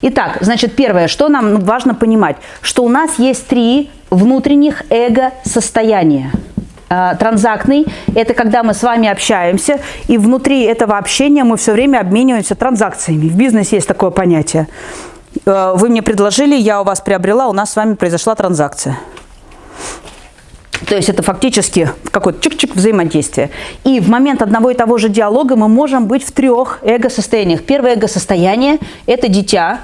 Итак, значит, первое, что нам важно понимать, что у нас есть три внутренних эго-состояния. А, транзактный – это когда мы с вами общаемся, и внутри этого общения мы все время обмениваемся транзакциями. В бизнесе есть такое понятие. А, вы мне предложили, я у вас приобрела, у нас с вами произошла транзакция. То есть это фактически какой-то чик-чик взаимодействие. И в момент одного и того же диалога мы можем быть в трех эго-состояниях. Первое эго-состояние – это дитя.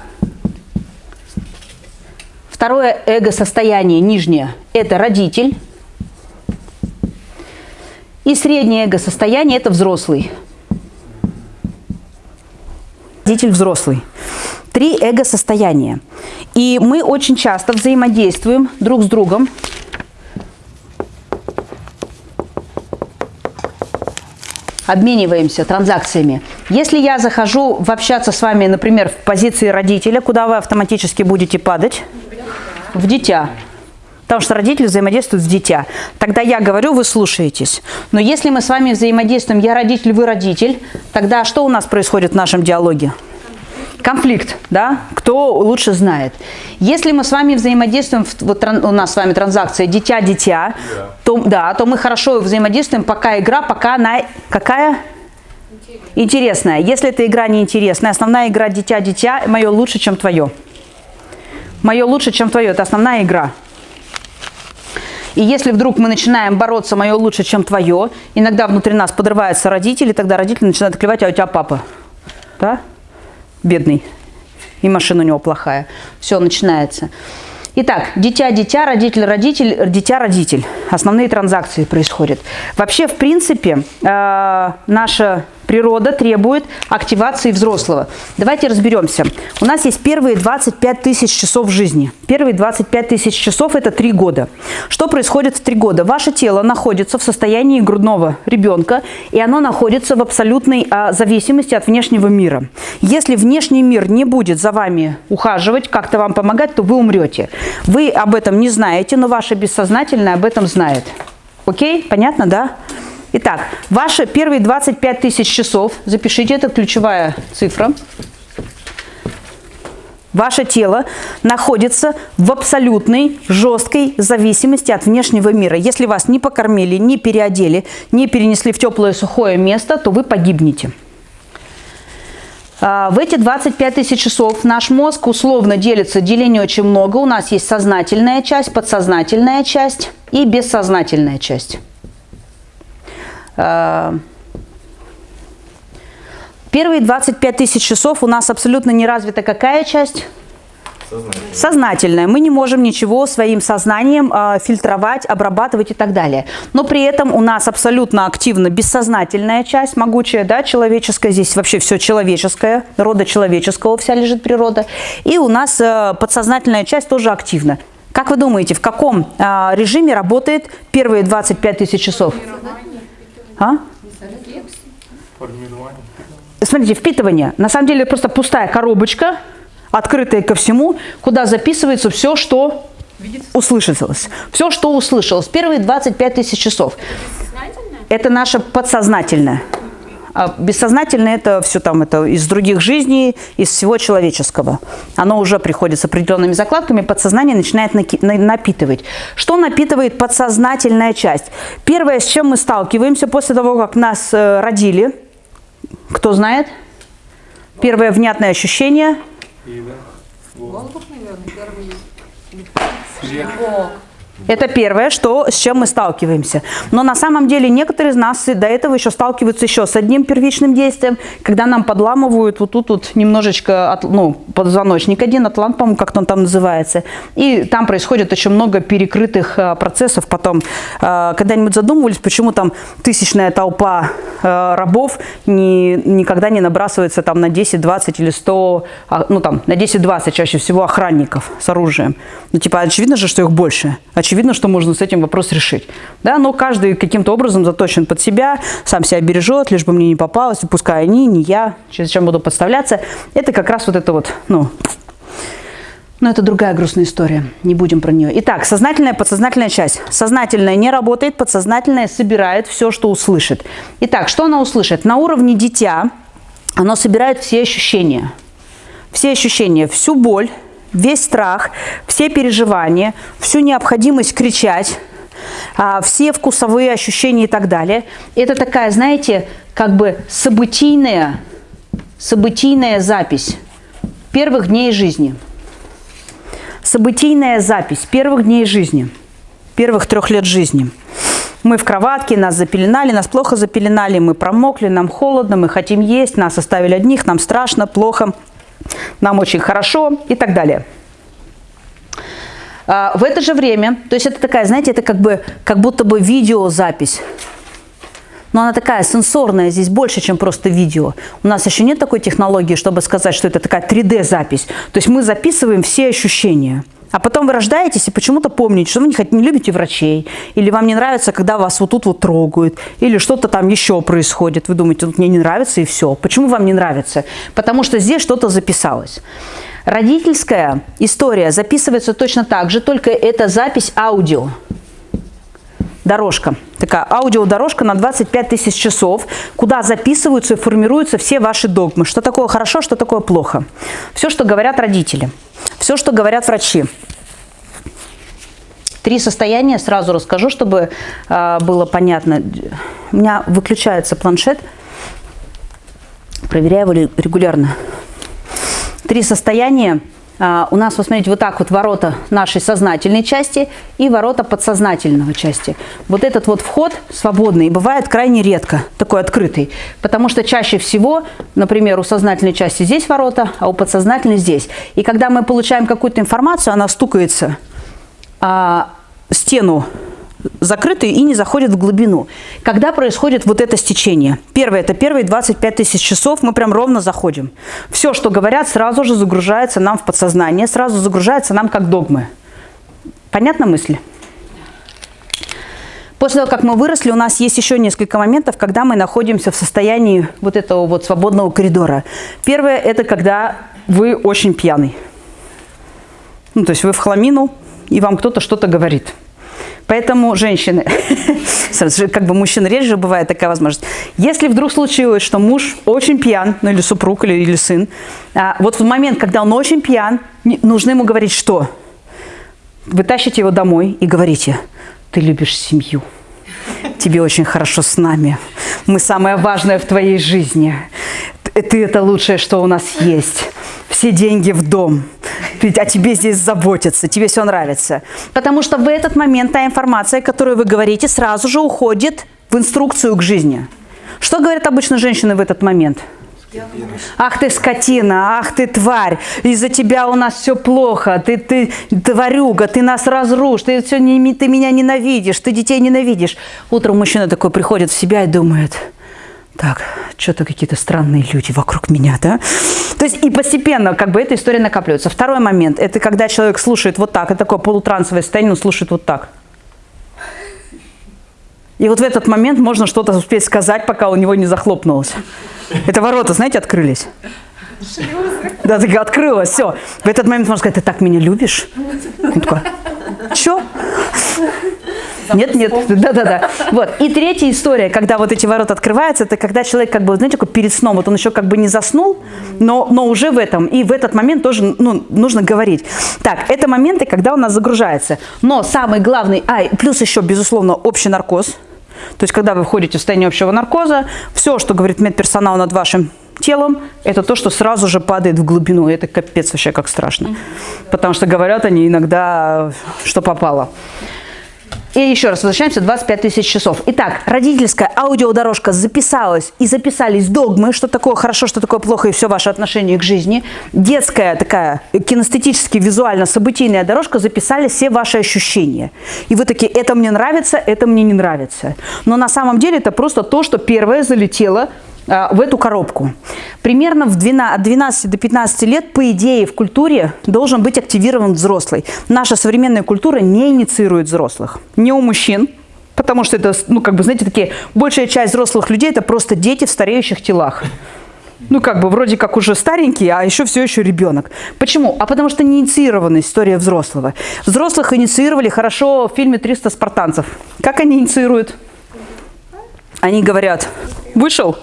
Второе эго-состояние, нижнее – это родитель. И среднее эго-состояние – это взрослый. Родитель взрослый. Три эго-состояния. И мы очень часто взаимодействуем друг с другом обмениваемся транзакциями. Если я захожу в общаться с вами, например, в позиции родителя, куда вы автоматически будете падать? В дитя. Потому что родители взаимодействуют с дитя. Тогда я говорю, вы слушаетесь. Но если мы с вами взаимодействуем, я родитель, вы родитель, тогда что у нас происходит в нашем диалоге? Конфликт, да, кто лучше знает. Если мы с вами взаимодействуем, вот у нас с вами транзакция дитя-дитя, yeah. то, да, то мы хорошо взаимодействуем, пока игра, пока она какая? Интересная. Если эта игра не интересная, основная игра дитя-дитя, мое лучше, чем твое. Мое лучше, чем твое, это основная игра. И если вдруг мы начинаем бороться, мое лучше, чем твое, иногда внутри нас подрываются родители, тогда родители начинают клевать, а у тебя папа. Да? Бедный, и машина у него плохая. Все, начинается. Итак, дитя-дитя, родитель-родитель, дитя-родитель. Основные транзакции происходят. Вообще, в принципе, э, наша Природа требует активации взрослого. Давайте разберемся. У нас есть первые 25 тысяч часов жизни. Первые 25 тысяч часов – это 3 года. Что происходит в 3 года? Ваше тело находится в состоянии грудного ребенка, и оно находится в абсолютной а, зависимости от внешнего мира. Если внешний мир не будет за вами ухаживать, как-то вам помогать, то вы умрете. Вы об этом не знаете, но ваше бессознательное об этом знает. Окей? Понятно, да? Итак, ваши первые 25 тысяч часов, запишите, это ключевая цифра. Ваше тело находится в абсолютной жесткой зависимости от внешнего мира. Если вас не покормили, не переодели, не перенесли в теплое сухое место, то вы погибнете. А, в эти 25 тысяч часов наш мозг условно делится, делений очень много. У нас есть сознательная часть, подсознательная часть и бессознательная часть. Э, первые 25 тысяч часов у нас абсолютно не развита какая часть? Сознательная. Сознательная. Мы не можем ничего своим сознанием э, фильтровать, обрабатывать и так далее. Но при этом у нас абсолютно активна бессознательная часть, могучая, да, человеческая. Здесь вообще все человеческое, рода человеческого вся лежит природа. И у нас э, подсознательная часть тоже активна. Как вы думаете, в каком э, режиме работает первые 25 тысяч часов? А? Смотрите, впитывание. На самом деле просто пустая коробочка, открытая ко всему, куда записывается все, что услышалось. Все, что услышалось. Первые 25 тысяч часов. Это наше подсознательное. А бессознательное это все там это из других жизней, из всего человеческого. Оно уже приходит с определенными закладками, подсознание начинает напитывать. Что напитывает подсознательная часть? Первое, с чем мы сталкиваемся после того, как нас э, родили, кто знает? Первое внятное ощущение. Воздух, наверное, первый. Это первое, что, с чем мы сталкиваемся. Но на самом деле некоторые из нас до этого еще сталкиваются еще с одним первичным действием, когда нам подламывают вот тут вот немножечко, от, ну, позвоночник один, атлант, по-моему, как он там называется. И там происходит очень много перекрытых а, процессов. Потом, а, когда-нибудь задумывались, почему там тысячная толпа а, рабов не, никогда не набрасывается там на 10, 20 или 100, а, ну там на 10-20 чаще всего охранников с оружием. Ну типа очевидно же, что их больше очевидно, что можно с этим вопрос решить. Да, но каждый каким-то образом заточен под себя, сам себя бережет, лишь бы мне не попалось, пускай они, не я, зачем буду подставляться. Это как раз вот это вот, ну, но это другая грустная история, не будем про нее. Итак, сознательная, подсознательная часть. Сознательная не работает, подсознательная собирает все, что услышит. Итак, что она услышит? На уровне дитя оно собирает все ощущения – все ощущения, всю боль, весь страх, все переживания, всю необходимость кричать, а, все вкусовые ощущения и так далее. Это такая, знаете, как бы событийная, событийная запись первых дней жизни. Событийная запись первых дней жизни, первых трех лет жизни. Мы в кроватке, нас запеленали, нас плохо запеленали, мы промокли, нам холодно, мы хотим есть, нас оставили одних, нам страшно, плохо, нам очень хорошо и так далее. А, в это же время, то есть это такая, знаете, это как бы, как будто бы видеозапись. Но она такая сенсорная, здесь больше, чем просто видео. У нас еще нет такой технологии, чтобы сказать, что это такая 3D-запись. То есть мы записываем все ощущения. А потом вы рождаетесь и почему-то помните, что вы не, не любите врачей, или вам не нравится, когда вас вот тут вот трогают, или что-то там еще происходит. Вы думаете, тут мне не нравится и все. Почему вам не нравится? Потому что здесь что-то записалось. Родительская история записывается точно так же, только это запись аудио. Дорожка, такая аудиодорожка на 25 тысяч часов, куда записываются и формируются все ваши догмы. Что такое хорошо, что такое плохо. Все, что говорят родители, все, что говорят врачи. Три состояния сразу расскажу, чтобы э, было понятно. У меня выключается планшет, проверяю его регулярно. Три состояния. А, у нас, вот смотрите, вот так вот ворота нашей сознательной части и ворота подсознательного части. Вот этот вот вход свободный бывает крайне редко, такой открытый. Потому что чаще всего, например, у сознательной части здесь ворота, а у подсознательной здесь. И когда мы получаем какую-то информацию, она стукается а, стену закрытые и не заходят в глубину. Когда происходит вот это стечение? Первое, это первые 25 тысяч часов мы прям ровно заходим. Все, что говорят, сразу же загружается нам в подсознание, сразу загружается нам как догмы. Понятна мысль? После того, как мы выросли, у нас есть еще несколько моментов, когда мы находимся в состоянии вот этого вот свободного коридора. Первое, это когда вы очень пьяный. Ну, то есть вы в хламину, и вам кто-то что-то говорит – Поэтому женщины, как бы мужчин реже бывает такая возможность. Если вдруг случилось, что муж очень пьян, ну или супруг, или, или сын, а, вот в момент, когда он очень пьян, нужно ему говорить что? Вы тащите его домой и говорите, ты любишь семью, тебе очень хорошо с нами, мы самое важное в твоей жизни, ты это лучшее, что у нас есть, все деньги в дом, о тебе здесь заботятся, тебе все нравится. Потому что в этот момент та информация, которую вы говорите, сразу же уходит в инструкцию к жизни. Что говорят обычно женщины в этот момент? Ах ты скотина, ах ты тварь, из-за тебя у нас все плохо, ты, ты тварюга, ты нас разрушишь, ты, все, не, ты меня ненавидишь, ты детей ненавидишь. Утром мужчина такой приходит в себя и думает – так, что-то какие-то странные люди вокруг меня, да? То есть и постепенно как бы эта история накапливается. Второй момент, это когда человек слушает вот так, это такое полутрансовое состояние, он слушает вот так. И вот в этот момент можно что-то успеть сказать, пока у него не захлопнулось. Это ворота, знаете, открылись. Шлюзы. Да, так открылось, все. В этот момент можно сказать, ты так меня любишь? Он такой, что? Нет, нет, да-да-да. Вот. И третья история, когда вот эти ворота открываются, это когда человек как бы, знаете, как перед сном, вот он еще как бы не заснул, но, но уже в этом, и в этот момент тоже ну, нужно говорить. Так, это моменты, когда у нас загружается. Но самый главный, а, плюс еще, безусловно, общий наркоз. То есть, когда вы входите в состояние общего наркоза, все, что говорит медперсонал над вашим телом, это то, что сразу же падает в глубину. Это капец вообще как страшно. Потому что говорят они иногда, что попало. И еще раз возвращаемся, 25 тысяч часов. Итак, родительская аудиодорожка записалась и записались догмы, что такое хорошо, что такое плохо и все ваше отношение к жизни. Детская такая кинестетически, визуально событийная дорожка записали все ваши ощущения. И вы такие, это мне нравится, это мне не нравится. Но на самом деле это просто то, что первое залетело в эту коробку. Примерно в 12, от 12 до 15 лет, по идее, в культуре должен быть активирован взрослый. Наша современная культура не инициирует взрослых. Не у мужчин, потому что это, ну, как бы, знаете, такие, большая часть взрослых людей – это просто дети в стареющих телах. Ну, как бы, вроде как уже старенький, а еще все еще ребенок. Почему? А потому что не инициирована история взрослого. Взрослых инициировали хорошо в фильме «300 спартанцев». Как они инициируют? Они говорят, вышел,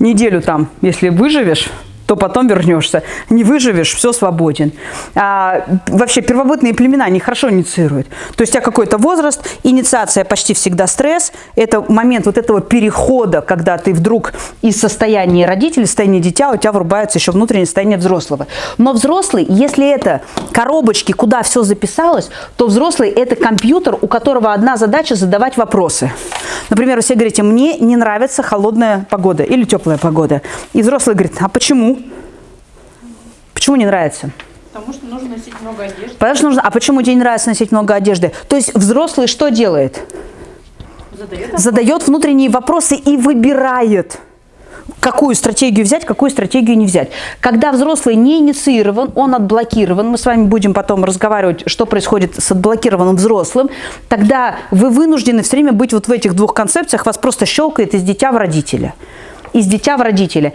неделю там, если выживешь, то потом вернешься. Не выживешь, все свободен. А, вообще первобытные племена они хорошо инициируют. То есть у тебя какой-то возраст, инициация почти всегда стресс. Это момент вот этого перехода, когда ты вдруг из состояния родителей, состояния дитя, у тебя врубается еще внутреннее состояние взрослого. Но взрослый, если это коробочки, куда все записалось, то взрослый это компьютер, у которого одна задача задавать вопросы. Например, вы все говорите, мне не нравится холодная погода или теплая погода. И взрослый говорит, а почему? Почему не нравится? Потому что нужно носить много одежды. Потому что нужно, а почему тебе не нравится носить много одежды? То есть взрослый что делает? Задает Задает внутренние вопросы и выбирает какую стратегию взять, какую стратегию не взять. Когда взрослый не инициирован, он отблокирован, мы с вами будем потом разговаривать, что происходит с отблокированным взрослым, тогда вы вынуждены все время быть вот в этих двух концепциях, вас просто щелкает из дитя в родителя. Из дитя в родителя.